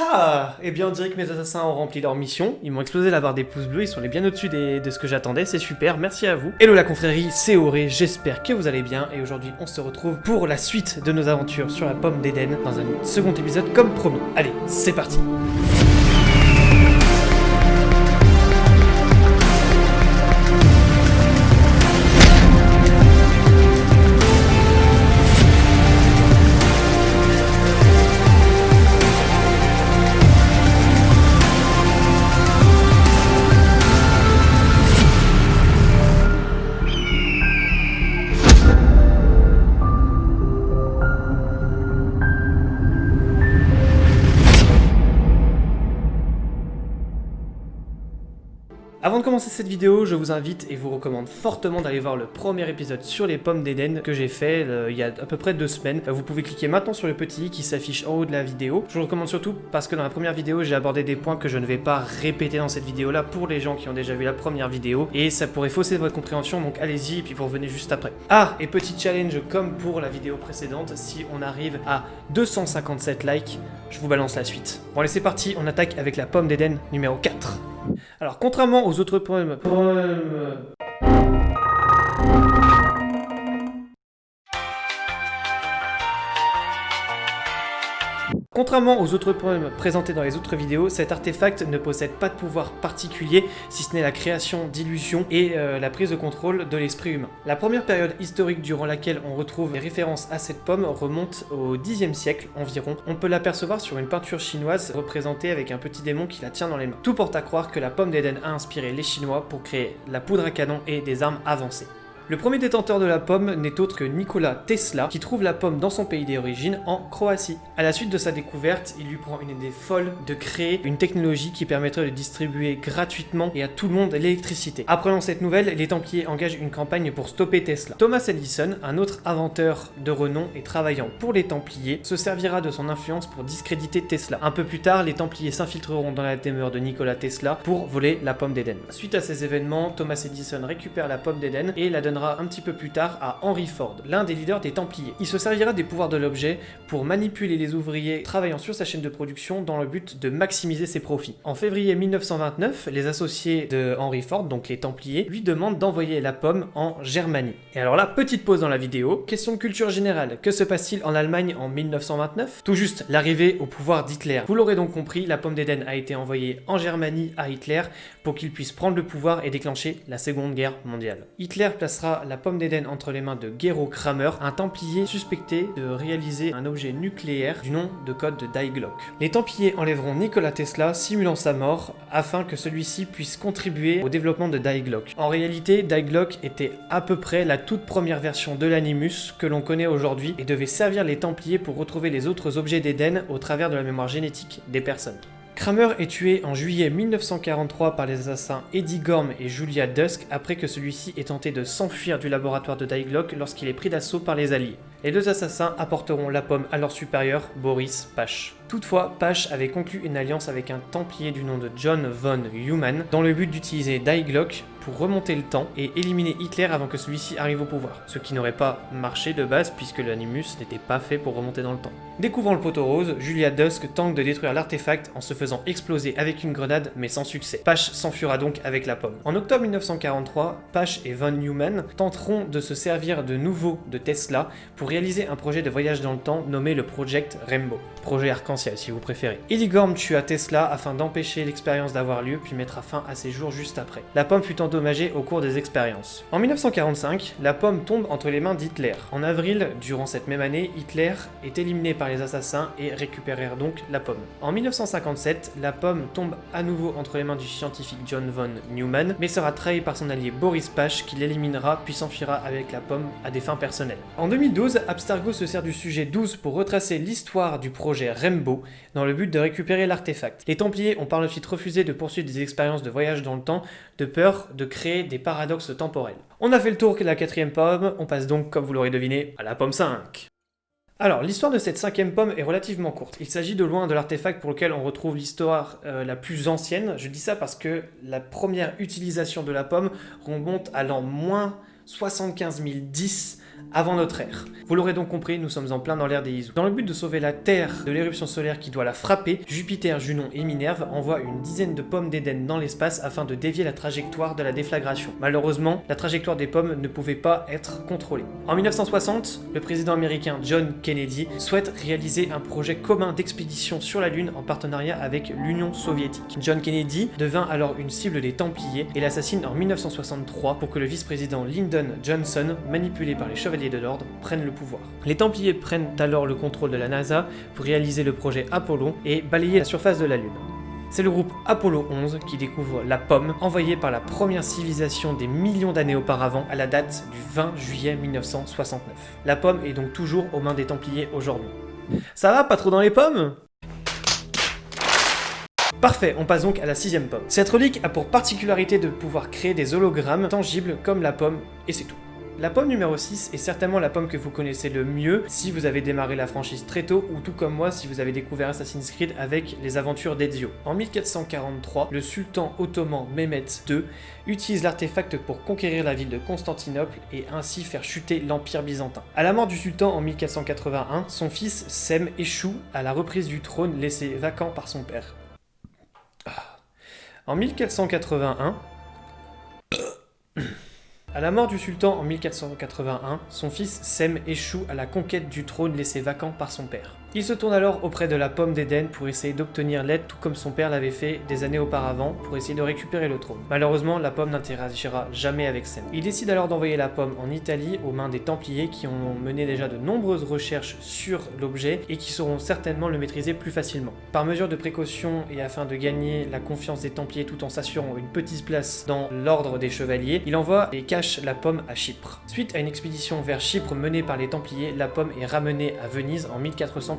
Ah Eh bien on dirait que mes assassins ont rempli leur mission, ils m'ont explosé la barre des pouces bleus, ils sont les bien au-dessus des- de ce que j'attendais, c'est super, merci à vous. Hello la confrérie, c'est Auré, j'espère que vous allez bien, et aujourd'hui on se retrouve pour la suite de nos aventures sur la pomme d'Éden, dans un second épisode comme promis. Allez, c'est parti Avant de commencer cette vidéo, je vous invite et vous recommande fortement d'aller voir le premier épisode sur les pommes d'Éden que j'ai fait euh, il y a à peu près deux semaines. Euh, Vous pouvez cliquer maintenant sur le petit i qui s'affiche en haut de la vidéo. Je vous recommande surtout parce que dans la première vidéo, j'ai abordé des points que je ne vais pas répéter dans cette vidéo là pour les gens qui ont déjà vu la première vidéo et ça pourrait fausser votre compréhension donc allez-y et puis vous revenez juste après. Ah, et petit challenge comme pour la vidéo précédente, si on arrive à 257 likes, je vous balance la suite. Bon allez c'est parti, on attaque avec la pomme d'Éden numéro 4. Alors, contrairement aux autres poèmes... poèmes- Contrairement aux autres poèmes présentés dans les autres vidéos, cet artefact ne possède pas de pouvoir particulier, si ce n'est la création d'illusions et euh, la prise de contrôle de l'esprit humain. La première période historique durant laquelle on retrouve les références à cette pomme remonte au Xe siècle environ. On peut l'apercevoir sur une peinture chinoise représentée avec un petit démon qui la tient dans les mains. Tout porte à croire que la pomme d'Éden a inspiré les Chinois pour créer la poudre à canon et des armes avancées. Le premier détenteur de la pomme n'est autre que Nikola Tesla, qui trouve la pomme dans son pays d'origine, en Croatie. À la suite de sa découverte, il lui prend une idée folle de créer une technologie qui permettrait de distribuer gratuitement et à tout le monde l'électricité. Apprenant cette nouvelle, les Templiers engagent une campagne pour stopper Tesla. Thomas Edison, un autre inventeur de renom et travaillant pour les Templiers, se servira de son influence pour discréditer Tesla. Un peu plus tard, les Templiers s'infiltreront dans la demeure de Nikola Tesla pour voler la pomme d'Éden. Suite à ces événements, Thomas Edison récupère la pomme d'Éden et la un petit peu plus tard à Henry Ford, l'un des leaders des Templiers. Il se servira des pouvoirs de l'objet pour manipuler les ouvriers travaillant sur sa chaîne de production dans le but de maximiser ses profits. En février 1929, les associés de Henry Ford, donc les Templiers, lui demandent d'envoyer la pomme en Germanie. Et alors là, petite pause dans la vidéo, question de culture générale, que se passe-t-il en Allemagne en 1929 Tout juste l'arrivée au pouvoir d'Hitler. Vous l'aurez donc compris, la pomme d'Éden a été envoyée en Germanie à Hitler pour qu'il puisse prendre le pouvoir et déclencher la Seconde Guerre mondiale. Hitler placera la pomme d'Éden entre les mains de Gero Kramer, un templier suspecté de réaliser un objet nucléaire du nom de code de Die. Les templiers enlèveront Nikola Tesla, simulant sa mort, afin que celui-ci puisse contribuer au développement de Die. En réalité, Die était à peu près la toute première version de l'Animus que l'on connaît aujourd'hui et devait servir les templiers pour retrouver les autres objets d'Éden au travers de la mémoire génétique des personnes. Kramer est tué en juillet 1943 par les assassins Eddie Gorm et Julia Dusk après que celui-ci ait tenté de s'enfuir du laboratoire de Die Glock lorsqu'il est pris d'assaut par les Alliés. Les deux assassins apporteront la pomme à leur supérieur, Boris Pache. Toutefois, Pache avait conclu une alliance avec un templier du nom de John von Human dans le but d'utiliser Die Glock pour remonter le temps et éliminer Hitler avant que celui-ci arrive au pouvoir. Ce qui n'aurait pas marché de base puisque l'Animus n'était pas fait pour remonter dans le temps. Découvrant le poteau rose, Julia Dusk tente de détruire l'artefact en se faisant exploser avec une grenade mais sans succès. Pache s'enfuira donc avec la pomme. En octobre 1943, Pache et Von Neumann tenteront de se servir de nouveau de Tesla pour réaliser un projet de voyage dans le temps nommé le Project Rainbow. Si vous préférez. Eddie Gorm tua Tesla afin d'empêcher l'expérience d'avoir lieu puis mettra fin à ses jours juste après. La pomme fut endommagée au cours des expériences. En 1945, la pomme tombe entre les mains d'Hitler. En avril, durant cette même année, Hitler est éliminé par les assassins et récupérèrent donc la pomme. En 1957, la pomme tombe à nouveau entre les mains du scientifique John von Neumann, mais sera trahi par son allié Boris Pache qui l'éliminera puis s'enfuira avec la pomme à des fins personnelles. En 2012, Abstergo se sert du sujet 12 pour retracer l'histoire du projet Rainbow dans le but de récupérer l'artefact. Les Templiers ont par la suite refusé de poursuivre des expériences de voyage dans le temps de peur de créer des paradoxes temporels. On a fait le tour de la quatrième pomme, on passe donc, comme vous l'aurez deviné, à la pomme 5. Alors, l'histoire de cette cinquième pomme est relativement courte. Il s'agit de loin de l'artefact pour lequel on retrouve l'histoire euh, la plus ancienne. Je dis ça parce que la première utilisation de la pomme remonte à l'an moins 75 010 avant notre ère. Vous l'aurez donc compris, nous sommes en plein dans l'ère des Izu. Dans le but de sauver la Terre de l'éruption solaire qui doit la frapper, Jupiter, Junon et Minerve envoient une dizaine de pommes d'Éden dans l'espace afin de dévier la trajectoire de la déflagration. Malheureusement, la trajectoire des pommes ne pouvait pas être contrôlée. En 1960, le président américain John Kennedy souhaite réaliser un projet commun d'expédition sur la Lune en partenariat avec l'Union soviétique. John Kennedy devint alors une cible des Templiers et l'assassine en 1963 pour que le vice-président Lyndon Johnson, manipulé par les Chevaliers de l'Ordre, prenne le pouvoir. Les Templiers prennent alors le contrôle de la NASA pour réaliser le projet Apollo et balayer la surface de la Lune. C'est le groupe Apollo 11 qui découvre la pomme envoyée par la première civilisation des millions d'années auparavant à la date du 20 juillet 1969. La pomme est donc toujours aux mains des Templiers aujourd'hui. Ça va, pas trop dans les pommes? Parfait, on passe donc à la sixième pomme. Cette relique a pour particularité de pouvoir créer des hologrammes tangibles comme la pomme, et c'est tout. La pomme numéro 6 est certainement la pomme que vous connaissez le mieux si vous avez démarré la franchise très tôt ou tout comme moi si vous avez découvert Assassin's Creed avec les aventures d'Ezio. En 1443, le sultan ottoman Mehmet II utilise l'artefact pour conquérir la ville de Constantinople et ainsi faire chuter l'empire byzantin. À la mort du sultan en 1481, son fils Sem échoue à la reprise du trône laissé vacant par son père. Ah. En 1481, à la mort du sultan en 1481, son fils Sem échoue à la conquête du trône laissé vacant par son père. Il se tourne alors auprès de la pomme d'Éden pour essayer d'obtenir l'aide tout comme son père l'avait fait des années auparavant pour essayer de récupérer le trône. Malheureusement, la pomme n'interagira jamais avec Sem. Il décide alors d'envoyer la pomme en Italie aux mains des Templiers qui ont mené déjà de nombreuses recherches sur l'objet et qui sauront certainement le maîtriser plus facilement. Par mesure de précaution et afin de gagner la confiance des Templiers tout en s'assurant une petite place dans l'ordre des Chevaliers, il envoie et cache la pomme à Chypre. Suite à une expédition vers Chypre menée par les Templiers, la pomme est ramenée à Venise en 1400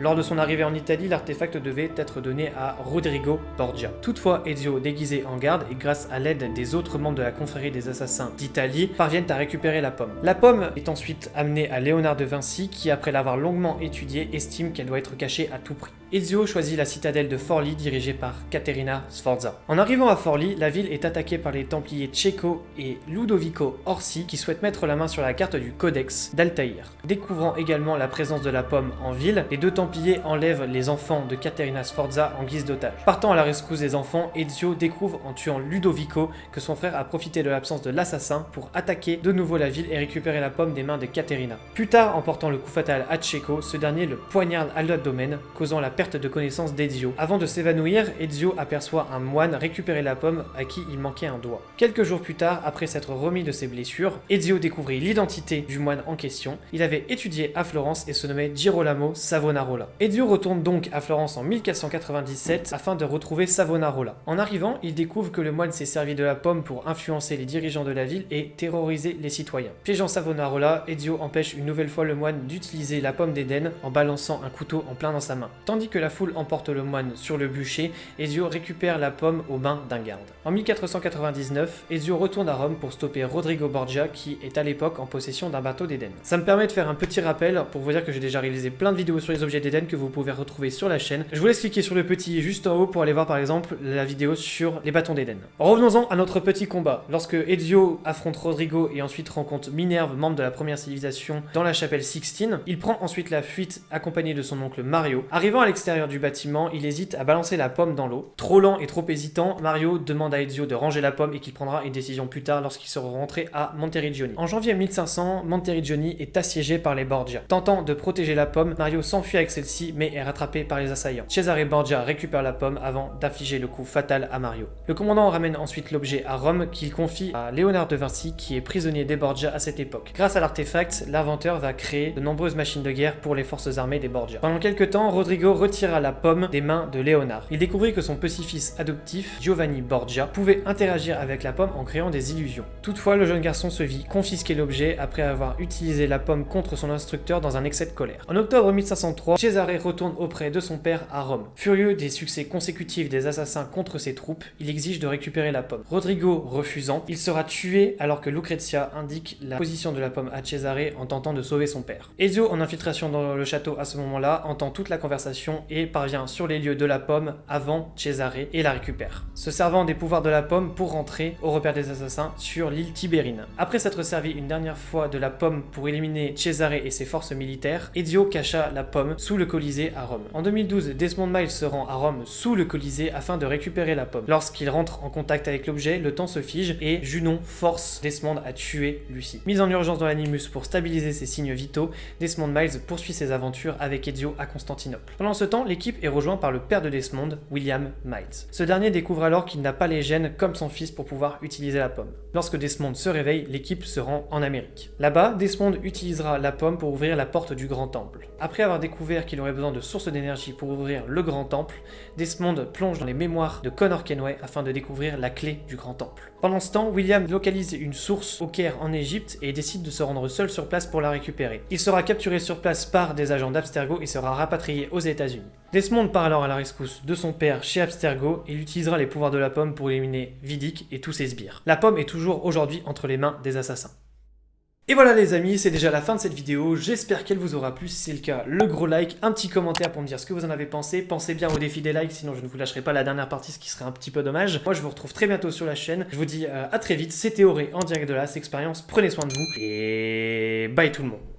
lors de son arrivée en Italie, l'artefact devait être donné à Rodrigo Borgia. Toutefois, Ezio, déguisé en garde et grâce à l'aide des autres membres de la confrérie des assassins d'Italie, parviennent à récupérer la pomme. La pomme est ensuite amenée à Léonard de Vinci qui, après l'avoir longuement étudiée, estime qu'elle doit être cachée à tout prix. Ezio choisit la citadelle de Forli dirigée par Caterina Sforza. En arrivant à Forli, la ville est attaquée par les Templiers Cecco et Ludovico Orsi qui souhaitent mettre la main sur la carte du Codex d'Altaïr. Découvrant également la présence de la pomme en ville, les deux Templiers enlèvent les enfants de Caterina Sforza en guise d'otage. Partant à la rescousse des enfants, Ezio découvre en tuant Ludovico que son frère a profité de l'absence de l'assassin pour attaquer de nouveau la ville et récupérer la pomme des mains de Caterina. Plus tard, en portant le coup fatal à Checo, ce dernier le poignarde à l'abdomen, causant la de connaissance d'Ezio. Avant de s'évanouir, Ezio aperçoit un moine récupérer la pomme à qui il manquait un doigt. Quelques jours plus tard, après s'être remis de ses blessures, Ezio découvrit l'identité du moine en question. Il avait étudié à Florence et se nommait Girolamo Savonarola. Ezio retourne donc à Florence en 1497 afin de retrouver Savonarola. En arrivant, il découvre que le moine s'est servi de la pomme pour influencer les dirigeants de la ville et terroriser les citoyens. Piégeant Savonarola, Ezio empêche une nouvelle fois le moine d'utiliser la pomme d'Éden en balançant un couteau en plein dans sa main. Tandis que la foule emporte le moine sur le bûcher, Ezio récupère la pomme aux mains d'un garde. En 1499, Ezio retourne à Rome pour stopper Rodrigo Borgia qui est à l'époque en possession d'un bateau d'Éden. Ça me permet de faire un petit rappel pour vous dire que j'ai déjà réalisé plein de vidéos sur les objets d'Eden que vous pouvez retrouver sur la chaîne. Je vous laisse cliquer sur le petit juste en haut pour aller voir par exemple la vidéo sur les bâtons d'Eden. Revenons-en à notre petit combat. Lorsque Ezio affronte Rodrigo et ensuite rencontre Minerve, membre de la première civilisation, dans la chapelle Sixtine, il prend ensuite la fuite accompagné de son oncle Mario. Arrivant à l'extérieur du bâtiment, il hésite à balancer la pomme dans l'eau. Trop lent et trop hésitant, Mario demande à Ezio de ranger la pomme et qu'il prendra une décision plus tard lorsqu'il sera rentré à Monteriggioni. En janvier 1500, Monteriggioni est assiégé par les Borgia. Tentant de protéger la pomme, Mario s'enfuit avec celle-ci mais est rattrapé par les assaillants. Cesare Borgia récupère la pomme avant d'affliger le coup fatal à Mario. Le commandant ramène ensuite l'objet à Rome qu'il confie à Léonard de Vinci qui est prisonnier des Borgia à cette époque. Grâce à l'artefact, l'inventeur va créer de nombreuses machines de guerre pour les forces armées des Borgia. Pendant quelques temps, Rodrigo retira la pomme des mains de Léonard. Il découvrit que son petit-fils adoptif, Giovanni Borgia, pouvait interagir avec la pomme en créant des illusions. Toutefois, le jeune garçon se vit confisquer l'objet après avoir utilisé la pomme contre son instructeur dans un excès de colère. En octobre 1503, Cesare retourne auprès de son père à Rome. Furieux des succès consécutifs des assassins contre ses troupes, il exige de récupérer la pomme. Rodrigo refusant, il sera tué alors que Lucrezia indique la position de la pomme à Cesare en tentant de sauver son père. Ezio, en infiltration dans le château à ce moment-là, entend toute la conversation et parvient sur les lieux de la pomme avant Cesare et la récupère, se servant des pouvoirs de la pomme pour rentrer au repère des assassins sur l'île Tibérine. Après s'être servi une dernière fois de la pomme pour éliminer Cesare et ses forces militaires, Ezio cacha la pomme sous le Colisée à Rome. En 2012, Desmond Miles se rend à Rome sous le Colisée afin de récupérer la pomme. Lorsqu'il rentre en contact avec l'objet, le temps se fige et Junon force Desmond à tuer Lucie. Mise en urgence dans l'animus pour stabiliser ses signes vitaux, Desmond Miles poursuit ses aventures avec Ezio à Constantinople. Ce temps, l'équipe est rejointe par le père de Desmond, William Miles. Ce dernier découvre alors qu'il n'a pas les gènes comme son fils pour pouvoir utiliser la pomme. Lorsque Desmond se réveille, l'équipe se rend en Amérique. Là-bas, Desmond utilisera la pomme pour ouvrir la porte du Grand Temple. Après avoir découvert qu'il aurait besoin de sources d'énergie pour ouvrir le Grand Temple, Desmond plonge dans les mémoires de Connor Kenway afin de découvrir la clé du Grand Temple. Pendant ce temps, William localise une source au Caire en Égypte et décide de se rendre seul sur place pour la récupérer. Il sera capturé sur place par des agents d'Abstergo et sera rapatrié aux États-Unis. Desmond part alors à la rescousse de son père chez Abstergo et il utilisera les pouvoirs de la pomme pour éliminer Vidic et tous ses sbires. La pomme est toujours aujourd'hui entre les mains des assassins. Et voilà les amis, c'est déjà la fin de cette vidéo, j'espère qu'elle vous aura plu, si c'est le cas, le gros like, un petit commentaire pour me dire ce que vous en avez pensé, pensez bien au défi des likes, sinon je ne vous lâcherai pas la dernière partie, ce qui serait un petit peu dommage. Moi je vous retrouve très bientôt sur la chaîne, je vous dis euh, à très vite, c'était Auré en direct de la expérience, prenez soin de vous, et bye tout le monde